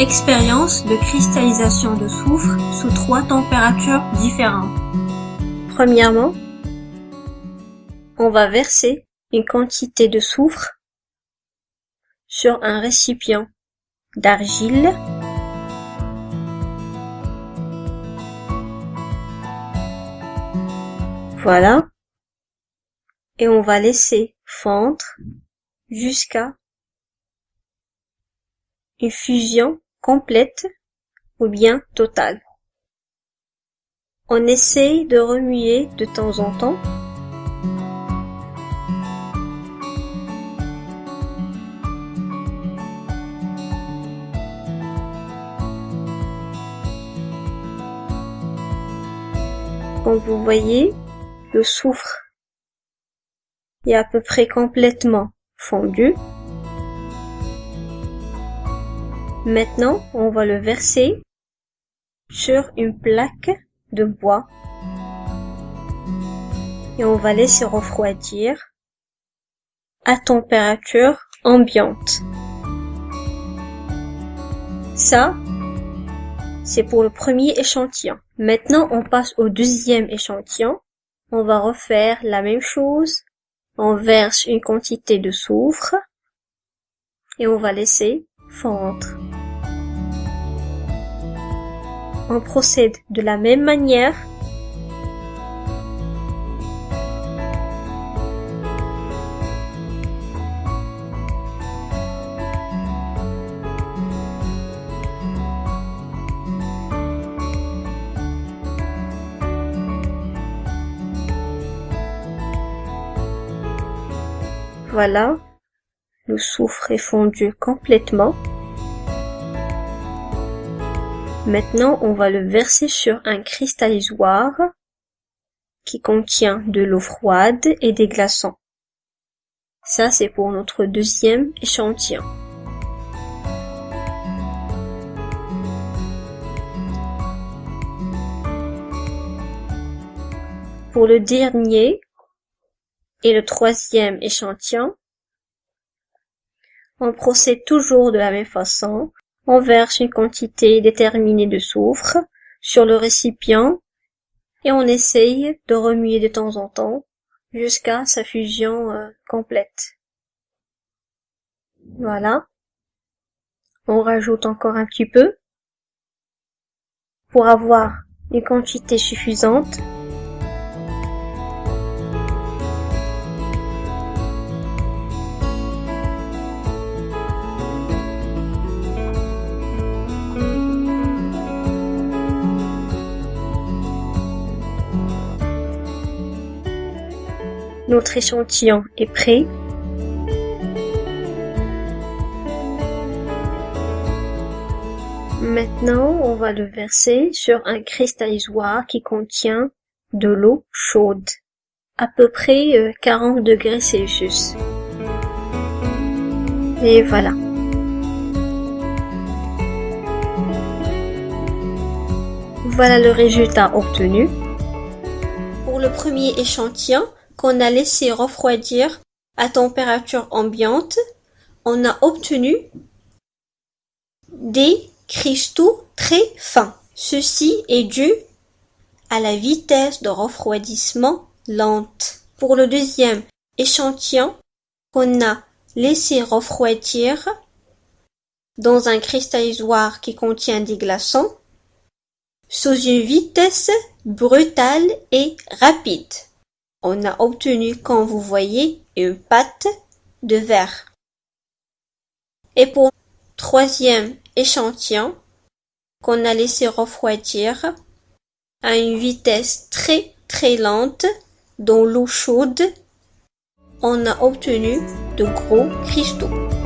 Expérience de cristallisation de soufre sous trois températures différentes. Premièrement, on va verser une quantité de soufre sur un récipient d'argile Voilà. Et on va laisser fondre jusqu'à une fusion complète ou bien totale. On essaye de remuer de temps en temps. Comme vous voyez, le soufre est à peu près complètement fondu. Maintenant, on va le verser sur une plaque de bois et on va laisser refroidir à température ambiante. Ça, c'est pour le premier échantillon. Maintenant, on passe au deuxième échantillon. On va refaire la même chose. On verse une quantité de soufre et on va laisser fondre. On procède de la même manière Voilà, le soufre est fondu complètement. Maintenant, on va le verser sur un cristallisoir qui contient de l'eau froide et des glaçons. Ça, c'est pour notre deuxième échantillon. Pour le dernier, et le troisième échantillon, on procède toujours de la même façon. On verse une quantité déterminée de soufre sur le récipient et on essaye de remuer de temps en temps jusqu'à sa fusion euh, complète. Voilà. On rajoute encore un petit peu pour avoir une quantité suffisante Notre échantillon est prêt. Maintenant, on va le verser sur un cristallisoir qui contient de l'eau chaude, à peu près 40 euh, degrés Celsius. Et voilà. Voilà le résultat obtenu. Pour le premier échantillon, qu'on a laissé refroidir à température ambiante, on a obtenu des cristaux très fins. Ceci est dû à la vitesse de refroidissement lente. Pour le deuxième échantillon qu'on a laissé refroidir dans un cristallisoir qui contient des glaçons sous une vitesse brutale et rapide on a obtenu comme vous voyez une pâte de verre. Et pour troisième échantillon qu'on a laissé refroidir à une vitesse très très lente dans l'eau chaude, on a obtenu de gros cristaux.